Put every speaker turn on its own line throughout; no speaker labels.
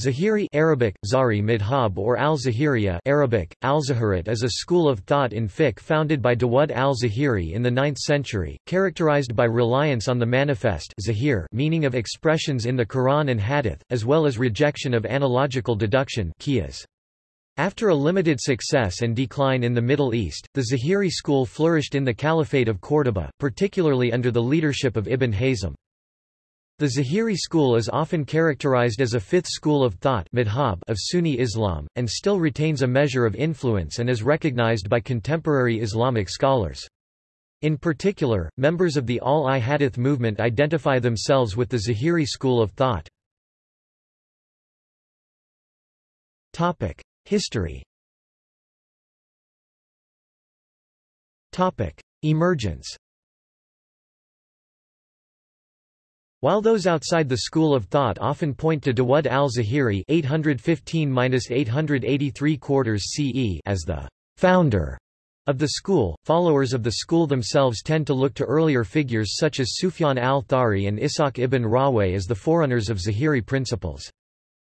Zahiri Arabic, Zari Midhab or al-Zahiriya Arabic, al-Zahirat is a school of thought in fiqh founded by Dawud al-Zahiri in the 9th century, characterized by reliance on the manifest zahir meaning of expressions in the Quran and Hadith, as well as rejection of analogical deduction. After a limited success and decline in the Middle East, the Zahiri school flourished in the Caliphate of Córdoba, particularly under the leadership of Ibn Hazm. The Zahiri school is often characterized as a fifth school of thought of Sunni Islam, and still retains a measure of influence and is recognized by contemporary Islamic scholars. In particular, members of the Ahl-i-Hadith movement identify themselves with the Zahiri school of thought. History Emergence While those outside the school of thought often point to Dawud al-Zahiri (815–883 CE) as the founder of the school, followers of the school themselves tend to look to earlier figures such as Sufyan al-Thawri and Ishaq ibn Rahwayh as the forerunners of Zahiri principles.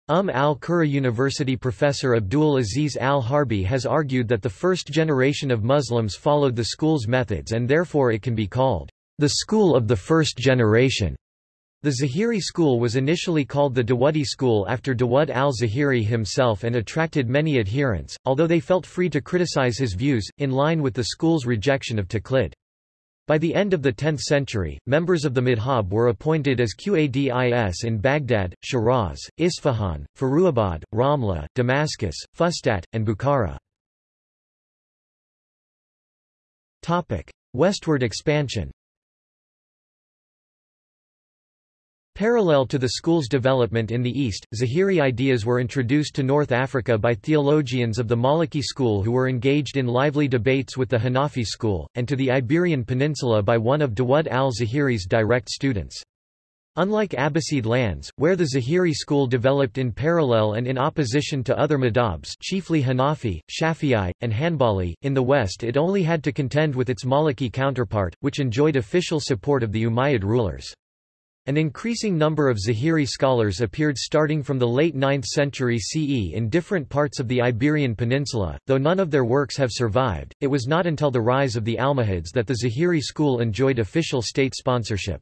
Umm al-Qura University professor Abdul Aziz al-Harbi has argued that the first generation of Muslims followed the school's methods and therefore it can be called the school of the first generation. The Zahiri school was initially called the Dawudi school after Dawud al-Zahiri himself and attracted many adherents, although they felt free to criticize his views, in line with the school's rejection of taqlid. By the end of the 10th century, members of the Madhab were appointed as Qadis in Baghdad, Shiraz, Isfahan, Firuzabad, Ramla, Damascus, Fustat, and Bukhara. Westward expansion Parallel to the school's development in the East, Zahiri ideas were introduced to North Africa by theologians of the Maliki school who were engaged in lively debates with the Hanafi school, and to the Iberian Peninsula by one of Dawud al-Zahiri's direct students. Unlike Abbasid lands, where the Zahiri school developed in parallel and in opposition to other madhabs chiefly Hanafi, Shafi'i, and Hanbali, in the West it only had to contend with its Maliki counterpart, which enjoyed official support of the Umayyad rulers. An increasing number of Zahiri scholars appeared starting from the late 9th century CE in different parts of the Iberian Peninsula, though none of their works have survived. It was not until the rise of the Almohads that the Zahiri school enjoyed official state sponsorship.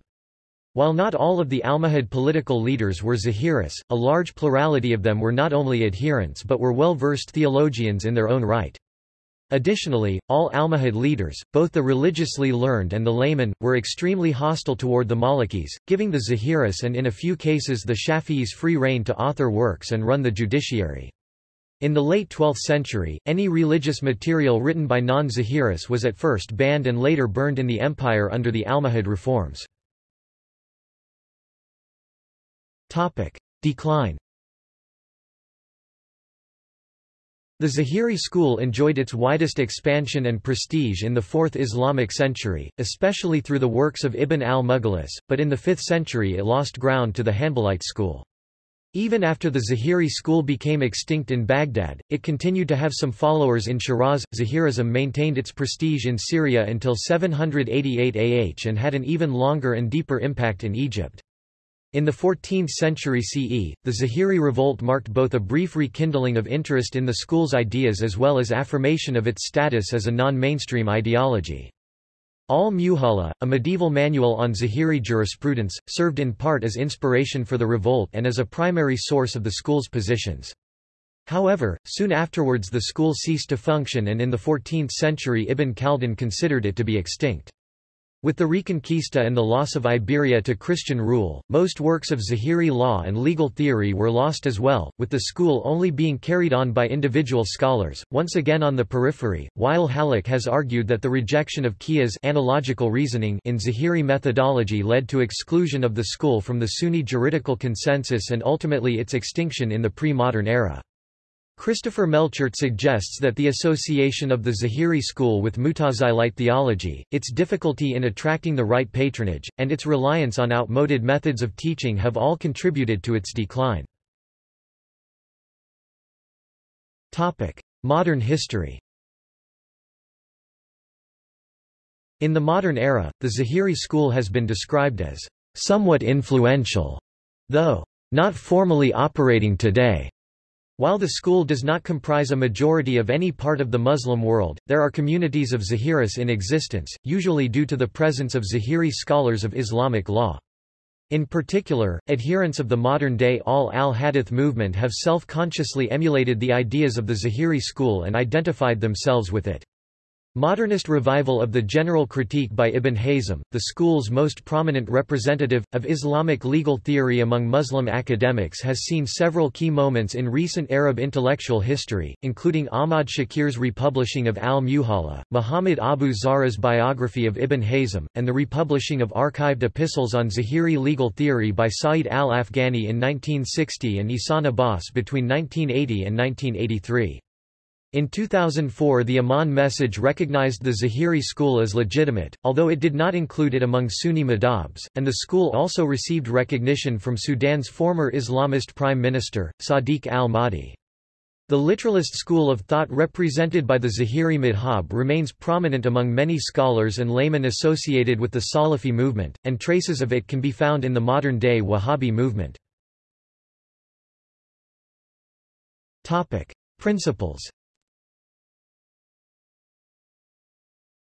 While not all of the Almohad political leaders were Zahiris, a large plurality of them were not only adherents but were well-versed theologians in their own right. Additionally, all Almohad leaders, both the religiously learned and the laymen, were extremely hostile toward the Malikis, giving the Zahiris and in a few cases the Shafi'is free rein to author works and run the judiciary. In the late 12th century, any religious material written by non-Zahiris was at first banned and later burned in the empire under the Almohad reforms. Decline The Zahiri school enjoyed its widest expansion and prestige in the 4th Islamic century, especially through the works of Ibn al-Mughlis, but in the 5th century it lost ground to the Hanbalite school. Even after the Zahiri school became extinct in Baghdad, it continued to have some followers in Shiraz. Zahirism maintained its prestige in Syria until 788 AH and had an even longer and deeper impact in Egypt. In the 14th century CE, the Zahiri revolt marked both a brief rekindling of interest in the school's ideas as well as affirmation of its status as a non-mainstream ideology. Al-Muhalla, a medieval manual on Zahiri jurisprudence, served in part as inspiration for the revolt and as a primary source of the school's positions. However, soon afterwards the school ceased to function and in the 14th century Ibn Khaldun considered it to be extinct. With the Reconquista and the loss of Iberia to Christian rule, most works of Zahiri law and legal theory were lost as well, with the school only being carried on by individual scholars, once again on the periphery. Wael Hallaq has argued that the rejection of Qiyas analogical reasoning in Zahiri methodology led to exclusion of the school from the Sunni juridical consensus and ultimately its extinction in the pre-modern era. Christopher Melchert suggests that the association of the Zahiri school with Mutazilite theology, its difficulty in attracting the right patronage, and its reliance on outmoded methods of teaching have all contributed to its decline. Modern history In the modern era, the Zahiri school has been described as somewhat influential, though not formally operating today. While the school does not comprise a majority of any part of the Muslim world, there are communities of Zahiris in existence, usually due to the presence of Zahiri scholars of Islamic law. In particular, adherents of the modern-day ahl al-hadith movement have self-consciously emulated the ideas of the Zahiri school and identified themselves with it. Modernist revival of the general critique by Ibn Hazm, the school's most prominent representative, of Islamic legal theory among Muslim academics has seen several key moments in recent Arab intellectual history, including Ahmad Shakir's republishing of Al-Muhalla, Muhammad Abu Zahra's biography of Ibn Hazm, and the republishing of archived epistles on Zahiri legal theory by Sa'id al-Afghani in 1960 and Ihsan Abbas between 1980 and 1983. In 2004 the Amman message recognized the Zahiri school as legitimate, although it did not include it among Sunni madhabs, and the school also received recognition from Sudan's former Islamist Prime Minister, Sadiq al-Mahdi. The literalist school of thought represented by the Zahiri madhab remains prominent among many scholars and laymen associated with the Salafi movement, and traces of it can be found in the modern-day Wahhabi movement. Principles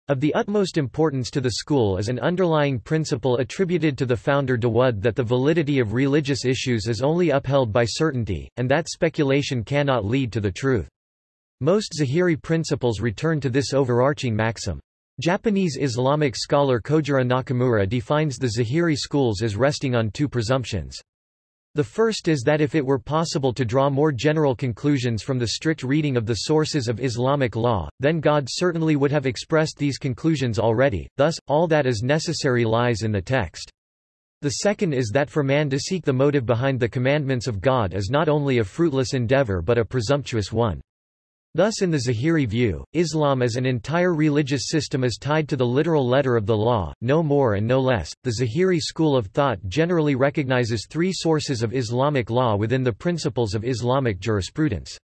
Of the utmost importance to the school is an underlying principle attributed to the founder Dawood that the validity of religious issues is only upheld by certainty, and that speculation cannot lead to the truth. Most Zahiri principles return to this overarching maxim. Japanese Islamic scholar Kojiro Nakamura defines the Zahiri schools as resting on two presumptions. The first is that if it were possible to draw more general conclusions from the strict reading of the sources of Islamic law, then God certainly would have expressed these conclusions already, thus, all that is necessary lies in the text. The second is that for man to seek the motive behind the commandments of God is not only a fruitless endeavor but a presumptuous one. Thus in the Zahiri view, Islam as an entire religious system is tied to the literal letter of the law, no more and no less. The Zahiri school of thought generally recognizes three sources of Islamic law within the principles of Islamic jurisprudence.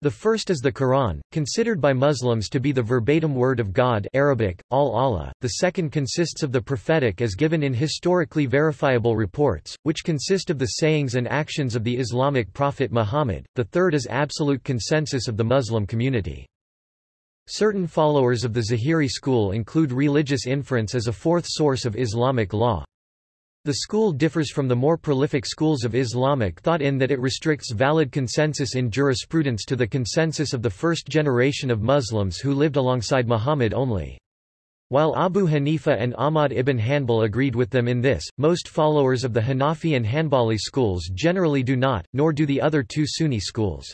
The first is the Quran, considered by Muslims to be the verbatim word of God Arabic, al-Allah. The second consists of the prophetic as given in historically verifiable reports, which consist of the sayings and actions of the Islamic prophet Muhammad. The third is absolute consensus of the Muslim community. Certain followers of the Zahiri school include religious inference as a fourth source of Islamic law. The school differs from the more prolific schools of Islamic thought in that it restricts valid consensus in jurisprudence to the consensus of the first generation of Muslims who lived alongside Muhammad only. While Abu Hanifa and Ahmad ibn Hanbal agreed with them in this, most followers of the Hanafi and Hanbali schools generally do not, nor do the other two Sunni schools.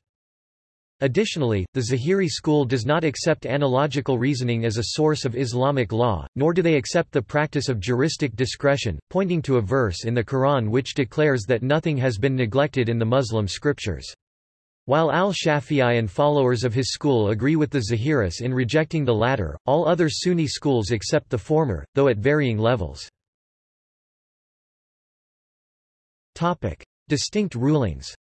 Additionally, the Zahiri school does not accept analogical reasoning as a source of Islamic law, nor do they accept the practice of juristic discretion, pointing to a verse in the Quran which declares that nothing has been neglected in the Muslim scriptures. While al-Shafi'i and followers of his school agree with the Zahiris in rejecting the latter, all other Sunni schools accept the former, though at varying levels. Distinct rulings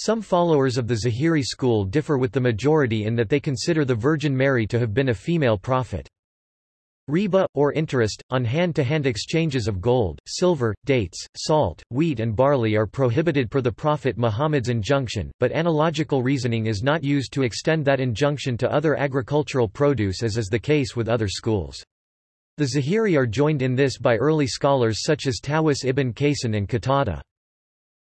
Some followers of the Zahiri school differ with the majority in that they consider the Virgin Mary to have been a female prophet. Riba, or interest, on hand-to-hand -hand exchanges of gold, silver, dates, salt, wheat and barley are prohibited per the Prophet Muhammad's injunction, but analogical reasoning is not used to extend that injunction to other agricultural produce as is the case with other schools. The Zahiri are joined in this by early scholars such as Tawus ibn Kaysan and Qatada.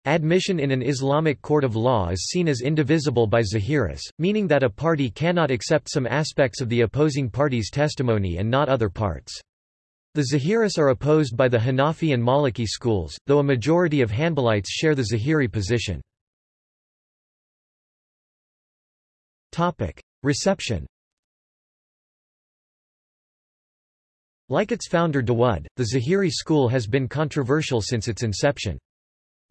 Admission in an Islamic court of law is seen as indivisible by Zahiris, meaning that a party cannot accept some aspects of the opposing party's testimony and not other parts. The Zahiris are opposed by the Hanafi and Maliki schools, though a majority of Hanbalites share the Zahiri position. Reception Like its founder Dawud, the Zahiri school has been controversial since its inception.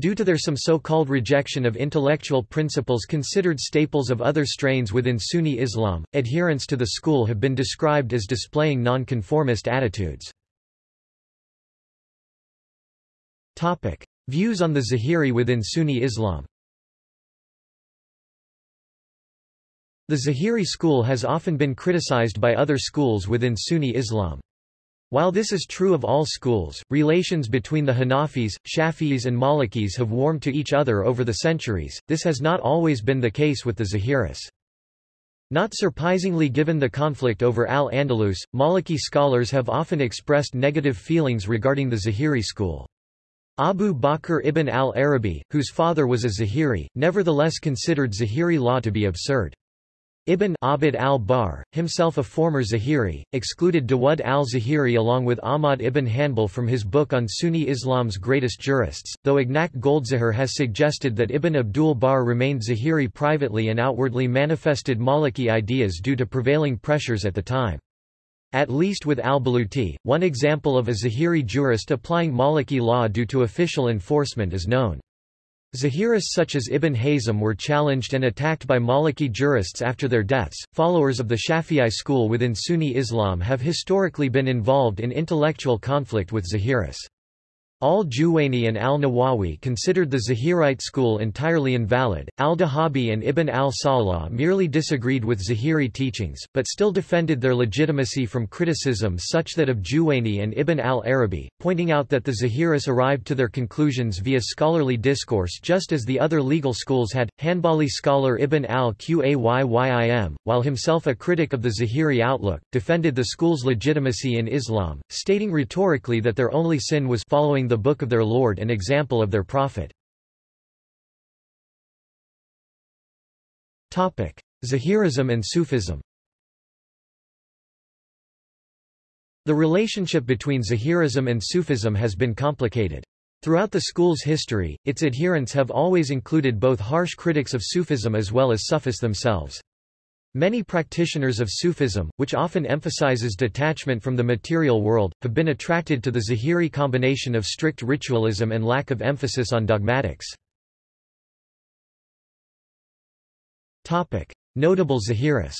Due to their some so-called rejection of intellectual principles considered staples of other strains within Sunni Islam, adherents to the school have been described as displaying nonconformist attitudes. Views on the Zahiri within Sunni Islam The Zahiri school has often been criticized by other schools within Sunni Islam. While this is true of all schools, relations between the Hanafis, Shafi'is and Malikis have warmed to each other over the centuries, this has not always been the case with the Zahiris. Not surprisingly given the conflict over al-Andalus, Maliki scholars have often expressed negative feelings regarding the Zahiri school. Abu Bakr ibn al-Arabi, whose father was a Zahiri, nevertheless considered Zahiri law to be absurd. Ibn Abd al-Barr, himself a former Zahiri, excluded Dawud al-Zahiri along with Ahmad ibn Hanbal from his book on Sunni Islam's greatest jurists, though Ignac Goldziher has suggested that Ibn Abdul Barr remained Zahiri privately and outwardly manifested Maliki ideas due to prevailing pressures at the time. At least with al-Baluti, one example of a Zahiri jurist applying Maliki law due to official enforcement is known. Zahiris such as Ibn Hazm were challenged and attacked by Maliki jurists after their deaths. Followers of the Shafi'i school within Sunni Islam have historically been involved in intellectual conflict with Zahiris. Al-Juwayni and al-Nawawi considered the Zahirite school entirely invalid, al-Dhahabi and Ibn al-Salah merely disagreed with Zahiri teachings, but still defended their legitimacy from criticism such that of Juwayni and Ibn al-Arabi, pointing out that the Zahiris arrived to their conclusions via scholarly discourse just as the other legal schools had. Hanbali scholar Ibn al-Qayyim, while himself a critic of the Zahiri outlook, defended the school's legitimacy in Islam, stating rhetorically that their only sin was following the book of their Lord and example of their Prophet. Zahirism and Sufism The relationship between Zahirism and Sufism has been complicated. Throughout the school's history, its adherents have always included both harsh critics of Sufism as well as Sufis themselves. Many practitioners of Sufism, which often emphasizes detachment from the material world, have been attracted to the Zahiri combination of strict ritualism and lack of emphasis on dogmatics. Notable Zahiris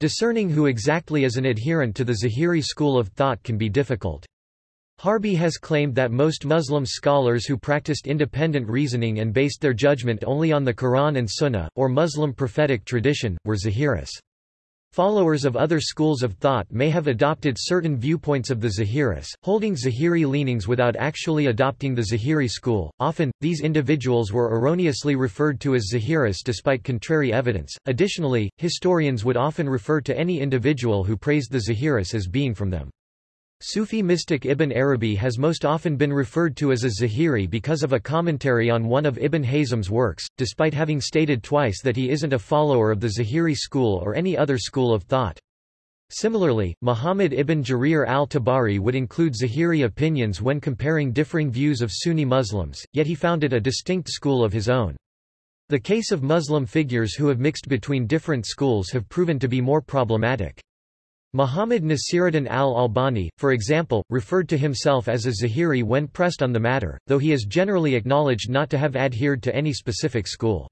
Discerning who exactly is an adherent to the Zahiri school of thought can be difficult. Harbi has claimed that most Muslim scholars who practiced independent reasoning and based their judgment only on the Quran and Sunnah, or Muslim prophetic tradition, were Zahiris. Followers of other schools of thought may have adopted certain viewpoints of the Zahiris, holding Zahiri leanings without actually adopting the Zahiri school. Often, these individuals were erroneously referred to as Zahiris despite contrary evidence. Additionally, historians would often refer to any individual who praised the Zahiris as being from them. Sufi mystic Ibn Arabi has most often been referred to as a Zahiri because of a commentary on one of Ibn Hazm's works, despite having stated twice that he isn't a follower of the Zahiri school or any other school of thought. Similarly, Muhammad ibn Jarir al-Tabari would include Zahiri opinions when comparing differing views of Sunni Muslims, yet he founded a distinct school of his own. The case of Muslim figures who have mixed between different schools have proven to be more problematic. Muhammad Nasiruddin al-Albani, for example, referred to himself as a Zahiri when pressed on the matter, though he is generally acknowledged not to have adhered to any specific school.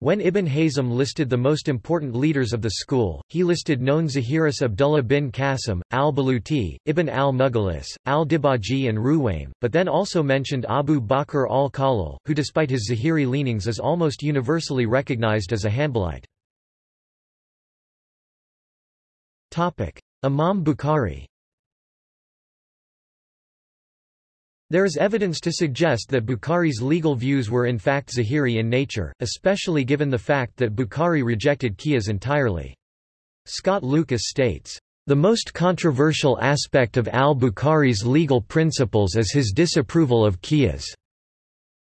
When Ibn Hazm listed the most important leaders of the school, he listed known Zahiris Abdullah bin Qasim, al-Baluti, Ibn al-Mughlis, al-Dibaji and Ruwaym, but then also mentioned Abu Bakr al-Khalil, who despite his Zahiri leanings is almost universally recognized as a Hanbalite. Imam Bukhari There is evidence to suggest that Bukhari's legal views were in fact Zahiri in nature, especially given the fact that Bukhari rejected Qiyas entirely. Scott Lucas states, "...the most controversial aspect of al-Bukhari's legal principles is his disapproval of Qiyas."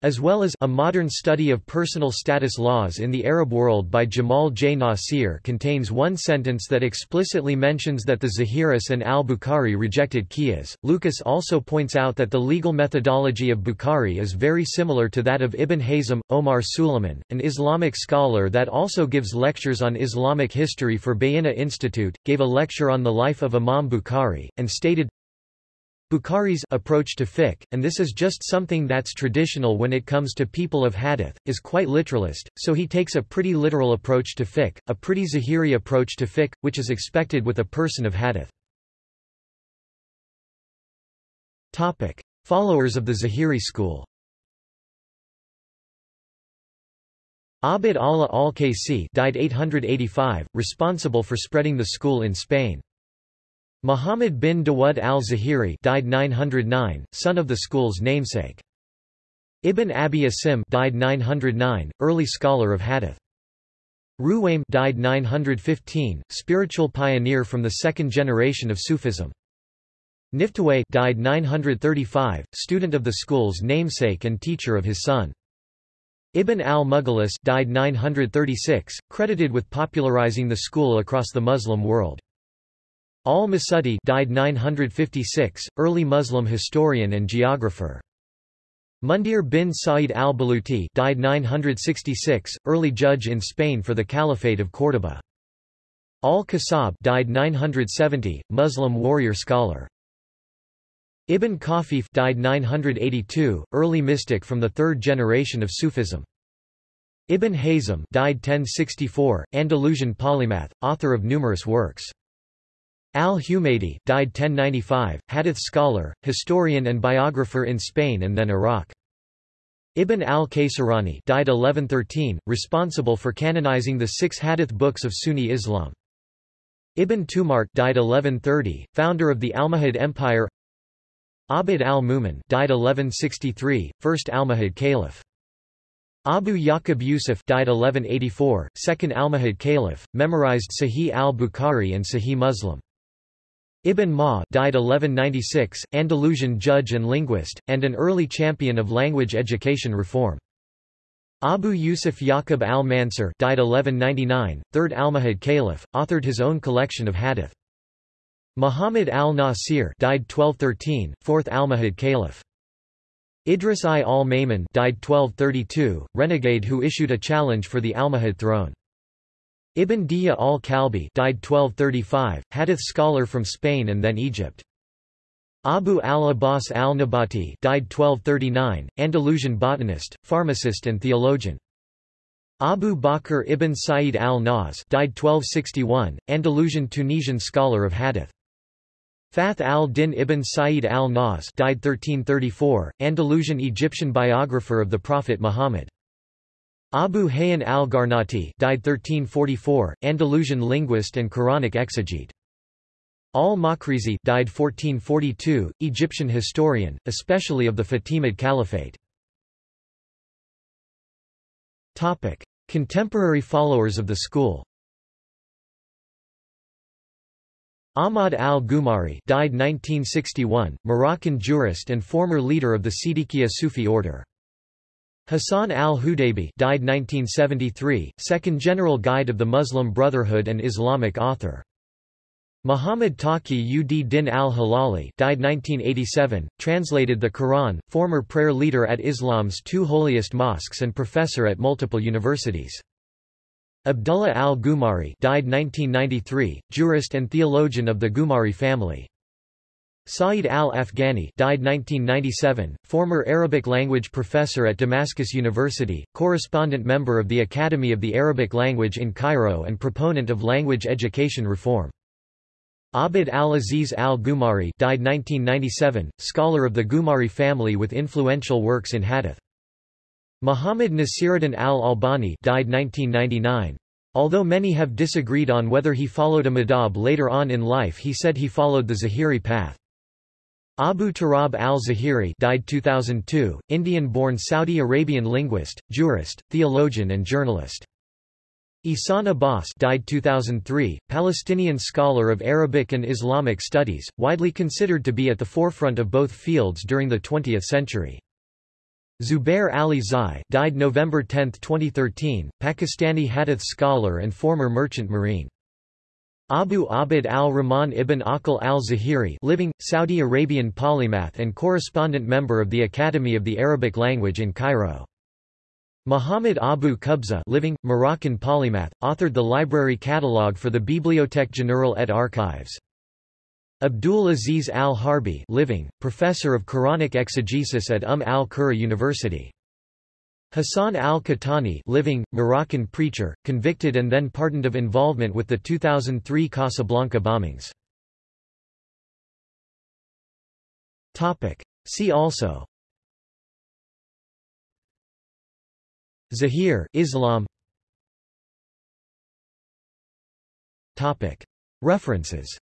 As well as A Modern Study of Personal Status Laws in the Arab World by Jamal J. Nasir contains one sentence that explicitly mentions that the Zahiris and al-Bukhari rejected Qiyas. Lucas also points out that the legal methodology of Bukhari is very similar to that of Ibn Hazm. Omar Suleiman, an Islamic scholar that also gives lectures on Islamic history for Bayyinah Institute, gave a lecture on the life of Imam Bukhari, and stated, Bukhari's approach to fiqh, and this is just something that's traditional when it comes to people of hadith, is quite literalist, so he takes a pretty literal approach to fiqh, a pretty Zahiri approach to fiqh, which is expected with a person of hadith. Topic. Followers of the Zahiri school Abd Allah al-Qaysi died 885, responsible for spreading the school in Spain. Muhammad bin Dawud al-Zahiri died 909, son of the school's namesake. Ibn Abi Asim died 909, early scholar of hadith. Ruwaym died 915, spiritual pioneer from the second generation of Sufism. Niftawayh died 935, student of the school's namesake and teacher of his son. Ibn al-Mughlis died 936, credited with popularizing the school across the Muslim world. Al-Masudi died 956, early Muslim historian and geographer. Mundir bin Sa'id al-Baluti died 966, early judge in Spain for the Caliphate of Córdoba. Al-Kasab died 970, Muslim warrior scholar. Ibn Khafif died 982, early mystic from the third generation of Sufism. Ibn Hazm died 1064, Andalusian polymath, author of numerous works. Al-Humaydi died 1095, hadith scholar, historian and biographer in Spain and then Iraq. Ibn al-Qaisarani died 1113, responsible for canonizing the six hadith books of Sunni Islam. Ibn Tumart died 1130, founder of the Almohad Empire Abd al-Mumin died 1163, first Almohad caliph. Abu Yaqub Yusuf died 1184, second Almohad caliph, memorized Sahih al-Bukhari and Sahih Muslim. Ibn Ma died 1196, Andalusian judge and linguist, and an early champion of language education reform. Abu Yusuf Yaqub al-Mansur died 1199, third Almohad caliph, authored his own collection of hadith. Muhammad al-Nasir died 1213, fourth Almohad caliph. Idris I al-Maimun died 1232, renegade who issued a challenge for the Almohad throne. Ibn Dihya al-Kalbi died 1235, hadith scholar from Spain and then Egypt. Abu al-Abbas al-Nabati died 1239, Andalusian botanist, pharmacist and theologian. Abu Bakr ibn Sayyid al-Nas died 1261, Andalusian Tunisian scholar of hadith. Fath al-Din ibn Sayyid al-Nas died 1334, Andalusian Egyptian biographer of the Prophet Muhammad. Abu Hayyan al-Garnati died 1344, Andalusian linguist and Quranic exegete. Al-Makrizi died 1442, Egyptian historian, especially of the Fatimid Caliphate. Topic: Contemporary followers of the school. Ahmad al-Gumari died 1961, Moroccan jurist and former leader of the Siddiqiyya Sufi order. Hassan al-Hudaybi died 1973, second general guide of the Muslim Brotherhood and Islamic author. Muhammad Taqi ud Din al-Hilali died 1987, translated the Quran, former prayer leader at Islam's two holiest mosques and professor at multiple universities. Abdullah al-Gumari died 1993, jurist and theologian of the Gumari family. Saeed al-Afghani died 1997, former Arabic language professor at Damascus University, correspondent member of the Academy of the Arabic Language in Cairo and proponent of language education reform. Abd al-Aziz al-Gumari died 1997, scholar of the Gumari family with influential works in hadith. Muhammad Nasiruddin al-Albani died 1999. Although many have disagreed on whether he followed a madhab later on in life he said he followed the Zahiri path. Abu Turab al-Zahiri died 2002, Indian-born Saudi Arabian linguist, jurist, theologian and journalist. Ihsan Abbas died 2003, Palestinian scholar of Arabic and Islamic studies, widely considered to be at the forefront of both fields during the 20th century. Zubair Ali Zai died November 10, 2013, Pakistani hadith scholar and former merchant marine. Abu Abd al-Rahman ibn Aqil al-Zahiri living, Saudi Arabian polymath and correspondent member of the Academy of the Arabic Language in Cairo. Muhammad Abu Qubza living, Moroccan polymath, authored the library catalogue for the Bibliothèque Générale et Archives. Abdul Aziz al-Harbi living, professor of Quranic exegesis at Umm al-Qura University. Hassan al-Kettani living, Moroccan preacher, convicted and then pardoned of involvement with the 2003 Casablanca bombings. See also. Zahir Islam. Topic. References.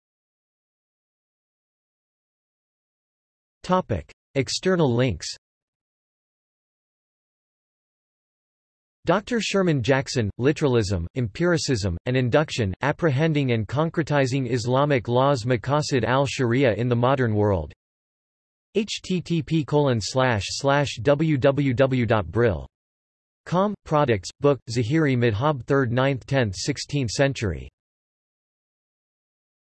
Topic. External links Dr. Sherman Jackson, Literalism, Empiricism, and Induction, Apprehending and Concretizing Islamic Laws Maqasid al-Sharia in the Modern World http www.brill.com, Products, Book, Zahiri Madhab 3rd 9th 10th 16th century